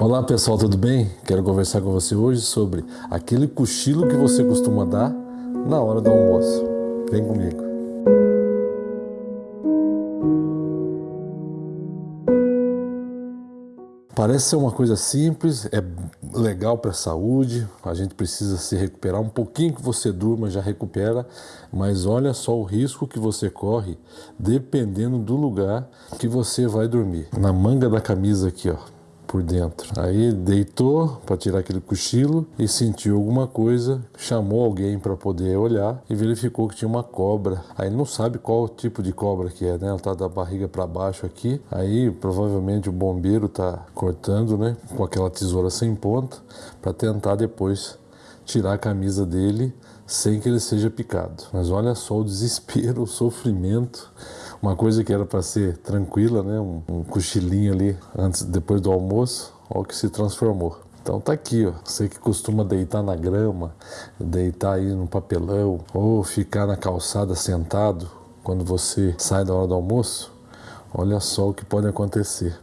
Olá pessoal, tudo bem? Quero conversar com você hoje sobre aquele cochilo que você costuma dar na hora do almoço. Vem comigo. Parece ser uma coisa simples, é legal para a saúde, a gente precisa se recuperar um pouquinho que você durma já recupera, mas olha só o risco que você corre dependendo do lugar que você vai dormir. Na manga da camisa aqui, ó, por dentro. Aí deitou para tirar aquele cochilo e sentiu alguma coisa, chamou alguém para poder olhar e verificou que tinha uma cobra. Aí não sabe qual tipo de cobra que é, né? Ela tá da barriga para baixo aqui. Aí provavelmente o bombeiro tá cortando, né, com aquela tesoura sem ponta para tentar depois tirar a camisa dele sem que ele seja picado. Mas olha só o desespero, o sofrimento uma coisa que era para ser tranquila, né? Um, um, cochilinho ali antes, depois do almoço, olha o que se transformou. Então tá aqui, ó. Você que costuma deitar na grama, deitar aí no papelão, ou ficar na calçada sentado quando você sai da hora do almoço, olha só o que pode acontecer.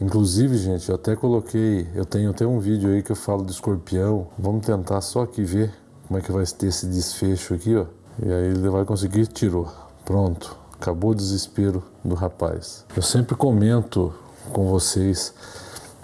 Inclusive, gente, eu até coloquei, eu tenho até um vídeo aí que eu falo de escorpião. Vamos tentar só aqui ver como é que vai ter esse desfecho aqui, ó. E aí ele vai conseguir, tirou. Pronto. Acabou o desespero do rapaz. Eu sempre comento com vocês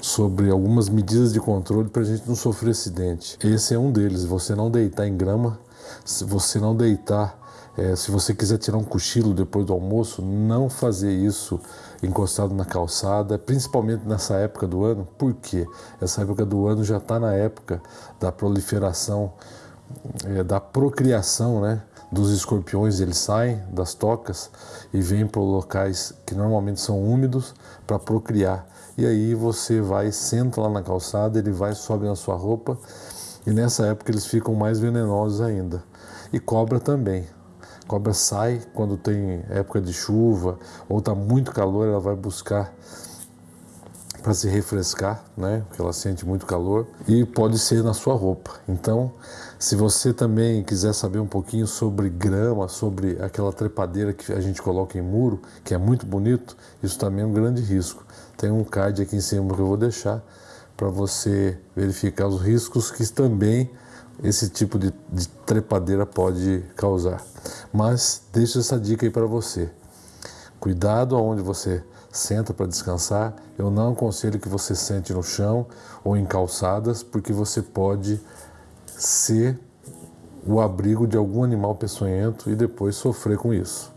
sobre algumas medidas de controle para a gente não sofrer acidente. Esse é um deles. Você não deitar em grama, se você não deitar, é, se você quiser tirar um cochilo depois do almoço, não fazer isso encostado na calçada, principalmente nessa época do ano. Por quê? Essa época do ano já está na época da proliferação, é, da procriação, né? dos escorpiões, eles saem das tocas e vêm para locais que normalmente são úmidos para procriar. E aí você vai, senta lá na calçada, ele vai, sobe na sua roupa e nessa época eles ficam mais venenosos ainda. E cobra também. Cobra sai quando tem época de chuva ou está muito calor, ela vai buscar para se refrescar, né? Porque ela sente muito calor e pode ser na sua roupa. Então, se você também quiser saber um pouquinho sobre grama, sobre aquela trepadeira que a gente coloca em muro, que é muito bonito, isso também é um grande risco. Tem um card aqui em cima que eu vou deixar para você verificar os riscos que também esse tipo de, de trepadeira pode causar. Mas deixo essa dica aí para você. Cuidado aonde você senta para descansar. Eu não aconselho que você sente no chão ou em calçadas, porque você pode ser o abrigo de algum animal peçonhento e depois sofrer com isso.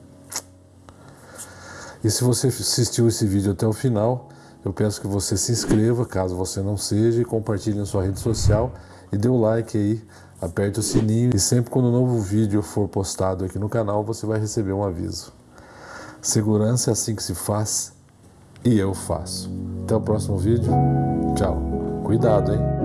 E se você assistiu esse vídeo até o final, eu peço que você se inscreva, caso você não seja, e compartilhe na sua rede social e dê o like aí, aperte o sininho e sempre quando um novo vídeo for postado aqui no canal, você vai receber um aviso. Segurança é assim que se faz e eu faço. Até o próximo vídeo. Tchau. Cuidado, hein?